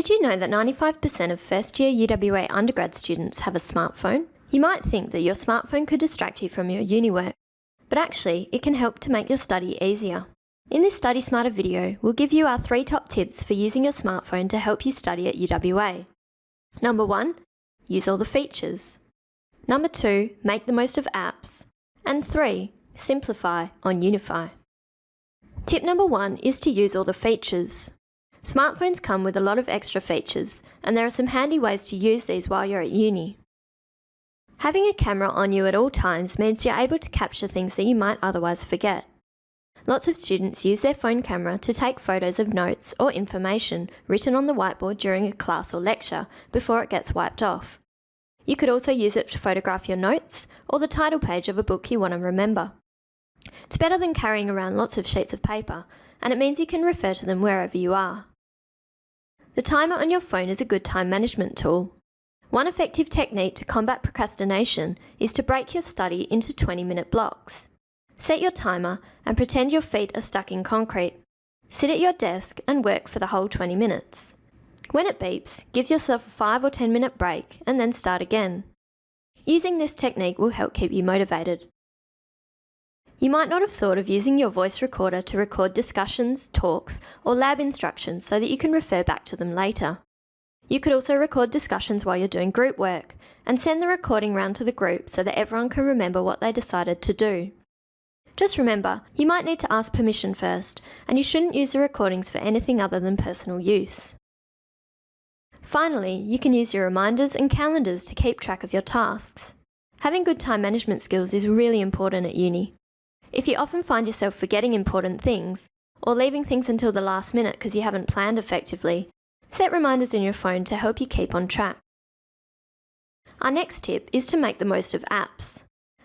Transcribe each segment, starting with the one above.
Did you know that 95% of first year UWA undergrad students have a smartphone? You might think that your smartphone could distract you from your uni work, but actually it can help to make your study easier. In this Study Smarter video, we'll give you our three top tips for using your smartphone to help you study at UWA. Number one, use all the features. Number two, make the most of apps. And three, simplify on Unify. Tip number one is to use all the features. Smartphones come with a lot of extra features, and there are some handy ways to use these while you're at uni. Having a camera on you at all times means you're able to capture things that you might otherwise forget. Lots of students use their phone camera to take photos of notes or information written on the whiteboard during a class or lecture before it gets wiped off. You could also use it to photograph your notes or the title page of a book you want to remember. It's better than carrying around lots of sheets of paper, and it means you can refer to them wherever you are. The timer on your phone is a good time management tool. One effective technique to combat procrastination is to break your study into 20 minute blocks. Set your timer and pretend your feet are stuck in concrete. Sit at your desk and work for the whole 20 minutes. When it beeps, give yourself a 5 or 10 minute break and then start again. Using this technique will help keep you motivated. You might not have thought of using your voice recorder to record discussions, talks, or lab instructions so that you can refer back to them later. You could also record discussions while you're doing group work, and send the recording round to the group so that everyone can remember what they decided to do. Just remember, you might need to ask permission first, and you shouldn't use the recordings for anything other than personal use. Finally, you can use your reminders and calendars to keep track of your tasks. Having good time management skills is really important at uni. If you often find yourself forgetting important things, or leaving things until the last minute because you haven't planned effectively, set reminders in your phone to help you keep on track. Our next tip is to make the most of apps.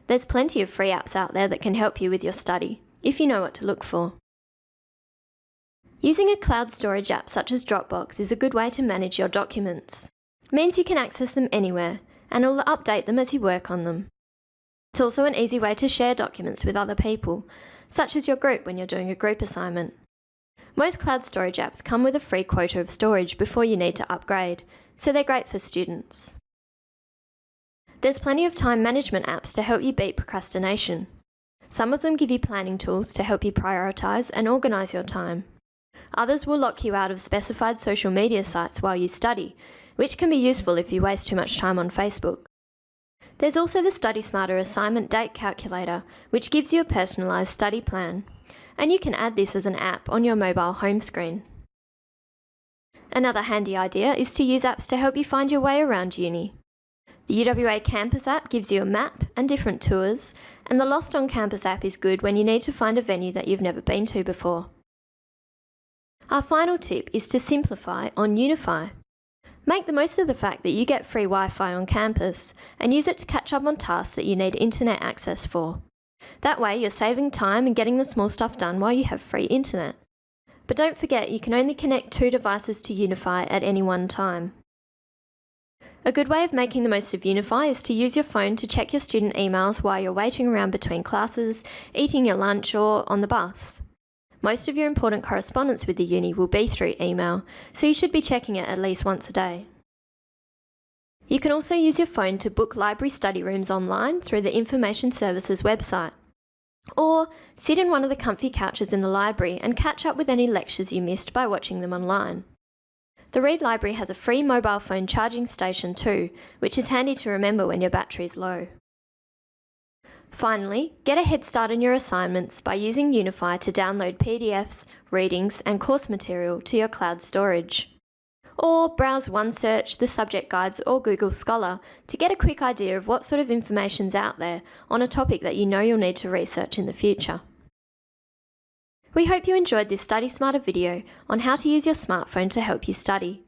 There's plenty of free apps out there that can help you with your study, if you know what to look for. Using a cloud storage app such as Dropbox is a good way to manage your documents. It means you can access them anywhere, and will update them as you work on them. It's also an easy way to share documents with other people, such as your group when you're doing a group assignment. Most cloud storage apps come with a free quota of storage before you need to upgrade, so they're great for students. There's plenty of time management apps to help you beat procrastination. Some of them give you planning tools to help you prioritise and organise your time. Others will lock you out of specified social media sites while you study, which can be useful if you waste too much time on Facebook. There's also the Study Smarter assignment date calculator, which gives you a personalised study plan. And you can add this as an app on your mobile home screen. Another handy idea is to use apps to help you find your way around uni. The UWA Campus app gives you a map and different tours, and the Lost on Campus app is good when you need to find a venue that you've never been to before. Our final tip is to simplify on Unify. Make the most of the fact that you get free Wi-Fi on campus and use it to catch up on tasks that you need internet access for. That way you're saving time and getting the small stuff done while you have free internet. But don't forget you can only connect two devices to Unify at any one time. A good way of making the most of Unify is to use your phone to check your student emails while you're waiting around between classes, eating your lunch or on the bus. Most of your important correspondence with the uni will be through email, so you should be checking it at least once a day. You can also use your phone to book library study rooms online through the Information Services website. Or sit in one of the comfy couches in the library and catch up with any lectures you missed by watching them online. The Reid Library has a free mobile phone charging station too, which is handy to remember when your battery is low. Finally, get a head start on your assignments by using Unify to download PDFs, readings and course material to your cloud storage. Or browse OneSearch, the subject guides or Google Scholar to get a quick idea of what sort of information's out there on a topic that you know you'll need to research in the future. We hope you enjoyed this Study Smarter video on how to use your smartphone to help you study.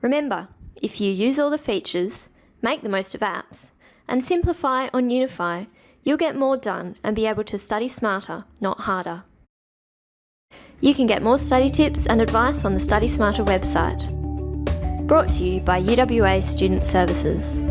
Remember, if you use all the features, make the most of apps, and simplify on Unify, You'll get more done and be able to study smarter, not harder. You can get more study tips and advice on the Study Smarter website. Brought to you by UWA Student Services.